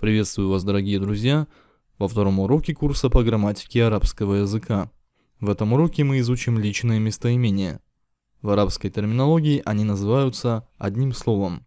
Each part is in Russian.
Приветствую вас, дорогие друзья, во втором уроке курса по грамматике арабского языка. В этом уроке мы изучим личные местоимения. В арабской терминологии они называются одним словом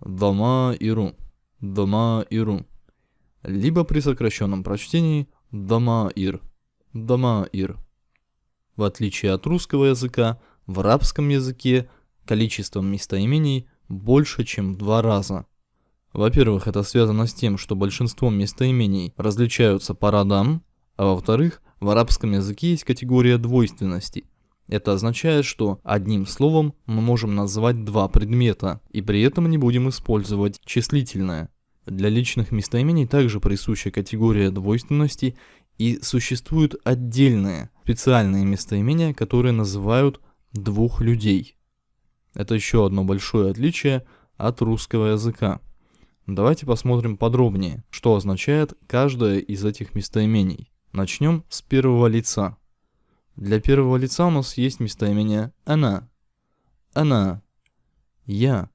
«дама иру», «дама иру», либо при сокращенном прочтении «дама ир», «дама ир». В отличие от русского языка, в арабском языке количество местоимений больше, чем в два раза – во-первых, это связано с тем, что большинство местоимений различаются по родам, а во-вторых, в арабском языке есть категория двойственности. Это означает, что одним словом мы можем назвать два предмета, и при этом не будем использовать числительное. Для личных местоимений также присуща категория двойственности, и существуют отдельные, специальные местоимения, которые называют двух людей. Это еще одно большое отличие от русского языка. Давайте посмотрим подробнее, что означает каждое из этих местоимений. Начнем с первого лица. Для первого лица у нас есть местоимение «она». «Она». «Я».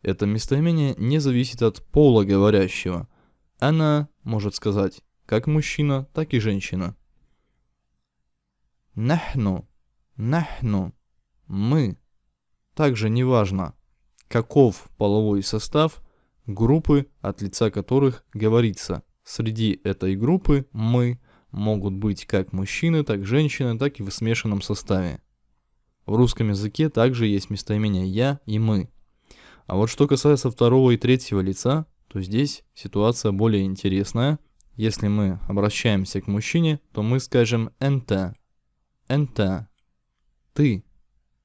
Это местоимение не зависит от пола говорящего. «Она» может сказать как мужчина, так и женщина. «Нахну». «Нахну». «Мы». Также неважно, каков половой состав – группы, от лица которых говорится. Среди этой группы «мы» могут быть как мужчины, так женщины, так и в смешанном составе. В русском языке также есть местоимения «я» и «мы». А вот что касается второго и третьего лица, то здесь ситуация более интересная. Если мы обращаемся к мужчине, то мы скажем «энта», «энта», «ты».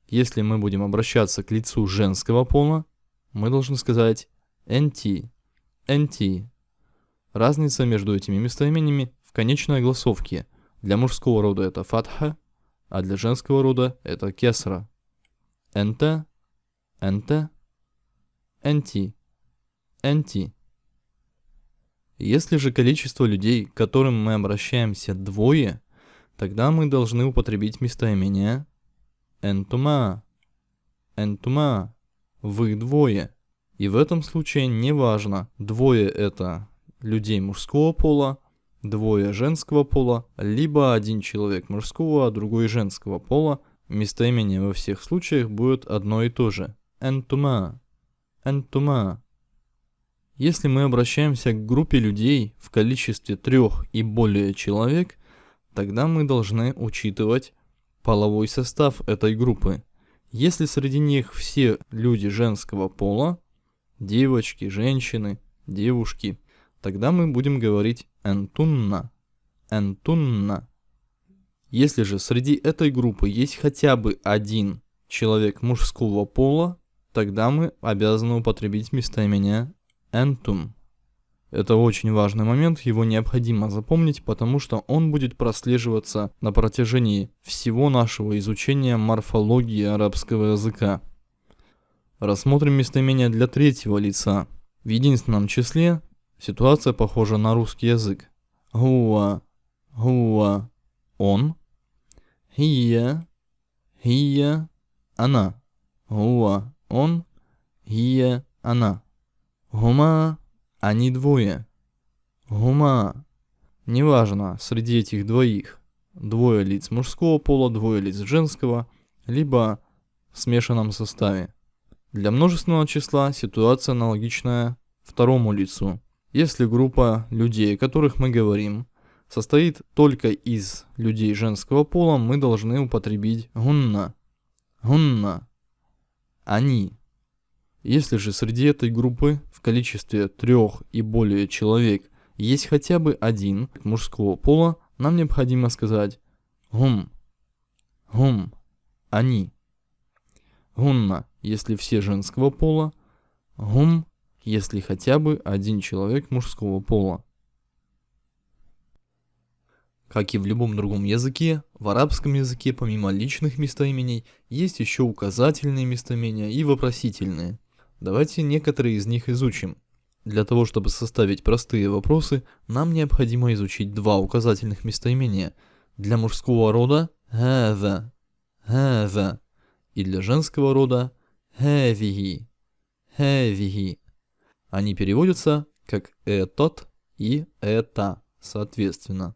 Если мы будем обращаться к лицу женского пола, мы должны сказать NT, NT. Разница между этими местоимениями в конечной огласовке. Для мужского рода это фатха, а для женского рода это кесра. Энте, энте, энти, энти. Если же количество людей, к которым мы обращаемся, двое, тогда мы должны употребить местоимение энтума, энтума, вы двое. И в этом случае неважно, двое это людей мужского пола, двое женского пола, либо один человек мужского, а другой женского пола, местоимение во всех случаях будет одно и то же. Энтума. Энтума. Если мы обращаемся к группе людей в количестве трех и более человек, тогда мы должны учитывать половой состав этой группы. Если среди них все люди женского пола, девочки, женщины, девушки, тогда мы будем говорить энтунна, энтунна. Если же среди этой группы есть хотя бы один человек мужского пола, тогда мы обязаны употребить местоимение энтум. Это очень важный момент, его необходимо запомнить, потому что он будет прослеживаться на протяжении всего нашего изучения морфологии арабского языка. Рассмотрим местоимение для третьего лица. В единственном числе ситуация похожа на русский язык. Гуа, гуа, он. Хия, хия, она. Гуа, он. Хия, она. Гума, они двое. Гума. Неважно, среди этих двоих. Двое лиц мужского пола, двое лиц женского, либо в смешанном составе. Для множественного числа ситуация аналогичная второму лицу. Если группа людей, о которых мы говорим, состоит только из людей женского пола, мы должны употребить гунна. Гунна. Они. Если же среди этой группы в количестве трех и более человек есть хотя бы один мужского пола, нам необходимо сказать гум. Гум. Они. Гунна если все женского пола, гум, если хотя бы один человек мужского пола. Как и в любом другом языке, в арабском языке помимо личных местоимений есть еще указательные местоимения и вопросительные. Давайте некоторые из них изучим. Для того, чтобы составить простые вопросы, нам необходимо изучить два указательных местоимения. Для мужского рода «хаза», «хаза» и для женского рода Хэвиги. Хэвиги. Они переводятся как этот и это, соответственно.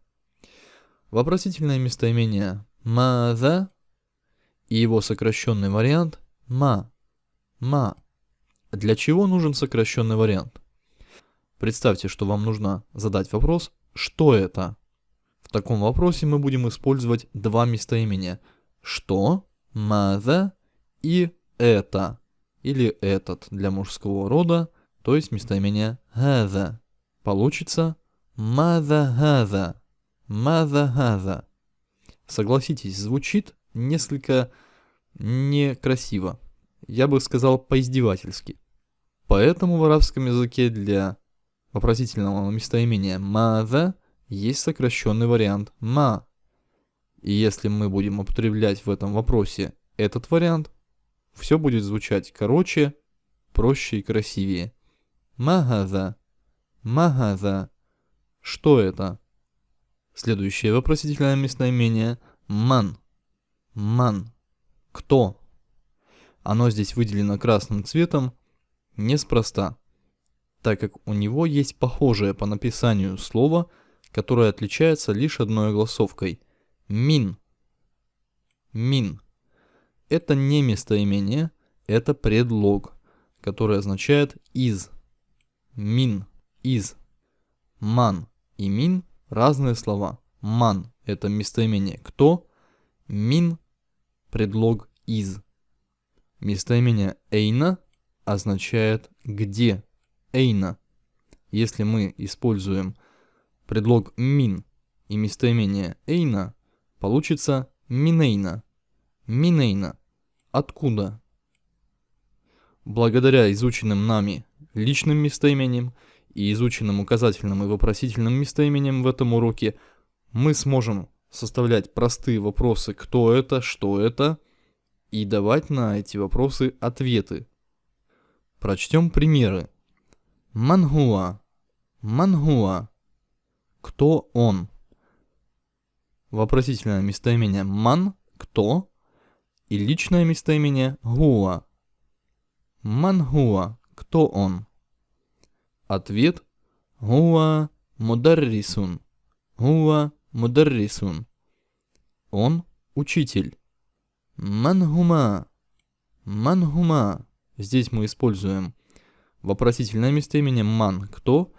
Вопросительное местоимение «маза» и его сокращенный вариант «ма». «Ма». Для чего нужен сокращенный вариант? Представьте, что вам нужно задать вопрос «что это?». В таком вопросе мы будем использовать два местоимения «что», «маза» и «это» или «этот» для мужского рода, то есть местоимение «газа». Получится «маза газа», «маза газа». Согласитесь, звучит несколько некрасиво. Я бы сказал поиздевательски. Поэтому в арабском языке для вопросительного местоимения «маза» есть сокращенный вариант «ма». И если мы будем употреблять в этом вопросе этот вариант, все будет звучать короче, проще и красивее. Магаза. Магаза. Что это? Следующее вопросительное местоимение ман. Ман. Кто? Оно здесь выделено красным цветом неспроста, так как у него есть похожее по написанию слово, которое отличается лишь одной огласовкой – мин. Мин. Это не местоимение, это предлог, который означает из. Мин – из. Ман и мин – разные слова. Ман – это местоимение «кто», мин – предлог «из». Местоимение «эйна» означает «где». «Эйна». Если мы используем предлог «мин» и местоимение «эйна», получится «минейна». «Минейна». Откуда? Благодаря изученным нами личным местоимениям и изученным указательным и вопросительным местоимениям в этом уроке, мы сможем составлять простые вопросы «кто это?», «что это?», и давать на эти вопросы ответы. Прочтем примеры. Мангуа. Мангуа. Кто он? Вопросительное местоимение ман – кто? И личное местоимение гуа. Мангуа. Кто он? Ответ – гуа мударрисун. Гуа мударрисун. Он – учитель. Мангума. Мангума. Здесь мы используем вопросительное местоимение ман – кто,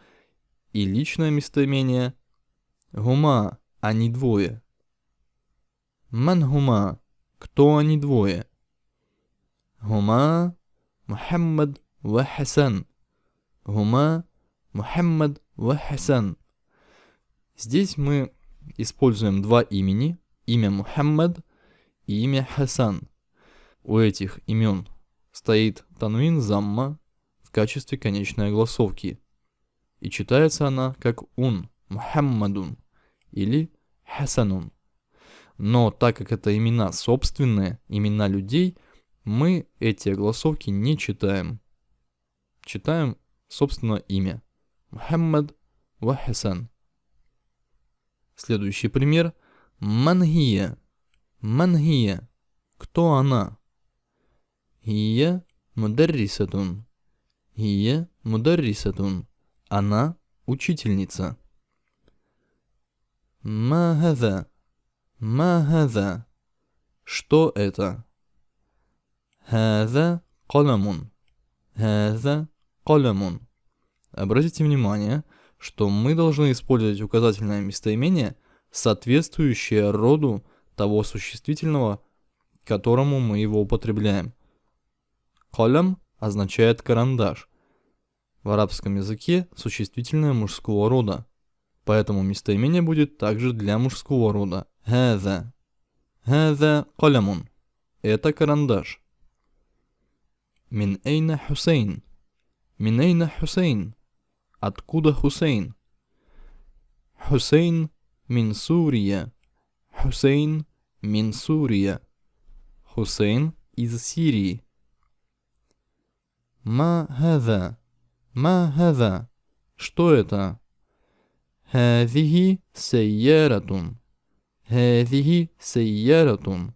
и личное местоимение гума – они двое. Мангума – кто они двое? Гума Мухаммад ва Хасан. Гума Мухаммад ва Хасан. Здесь мы используем два имени, имя Мухаммад и имя Хасан. У этих имен стоит танвин замма в качестве конечной огласовки. И читается она как ун, Мухаммадун или Хасанун. Но так как это имена собственные, имена людей, мы эти огласовки не читаем. Читаем, собственно, имя. Мухаммад ва Хасан. Следующий пример. Мангия. Мангия. Кто она? Хия мударрисатун. Хия мударрисатун. Она учительница. Махаза. Махаза. Что это? Хаза каламун. Хаза каламун. Обратите внимание, что мы должны использовать указательное местоимение, соответствующее роду того существительного, которому мы его употребляем. Калям означает карандаш. В арабском языке существительное мужского рода. Поэтому местоимение будет также для мужского рода. Хаза. Хаза калямун. Это карандаш. Мин эйна Хусейн. Мин эйна Хусейн. Откуда Хусейн? Хусейн мин Сурия. Хусейн мин Сурия. Хусейн из Сирии. Ма хаза. Ма хаза. Что это? Хазихи сайяратун. Хазихи сайяратун.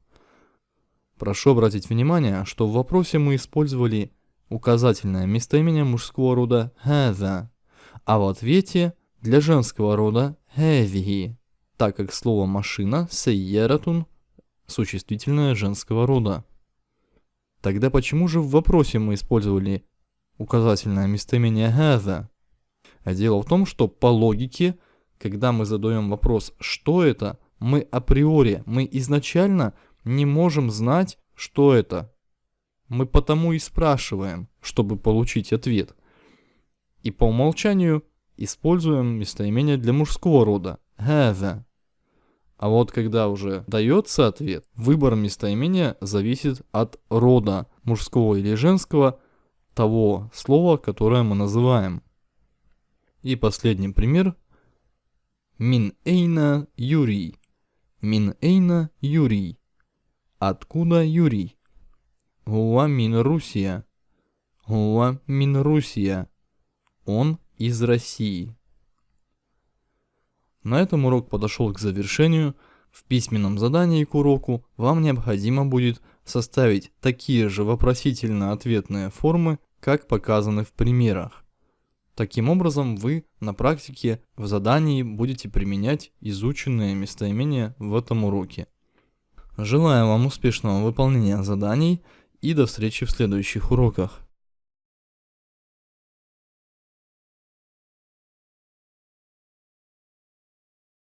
Прошу обратить внимание, что в вопросе мы использовали указательное местоимение мужского рода хаза, а в ответе для женского рода «хэвиги», так как слово «машина» «сейератун» существительное женского рода. Тогда почему же в вопросе мы использовали указательное местоимение «хэза»? А дело в том, что по логике, когда мы задаем вопрос «что это?», мы априори, мы изначально не можем знать, что это. Мы потому и спрашиваем, чтобы получить ответ. И по умолчанию используем местоимение для мужского рода «хэза». А вот когда уже дается ответ, выбор местоимения зависит от рода мужского или женского того слова, которое мы называем. И последний пример. Мин эйна Юрий. Мин эйна Юрий. Откуда Юрий? Гуа мин Русия. Гуа мин Русия. Он из России. На этом урок подошел к завершению. В письменном задании к уроку вам необходимо будет составить такие же вопросительно-ответные формы, как показаны в примерах. Таким образом, вы на практике в задании будете применять изученные местоимения в этом уроке. Желаю вам успешного выполнения заданий и до встречи в следующих уроках.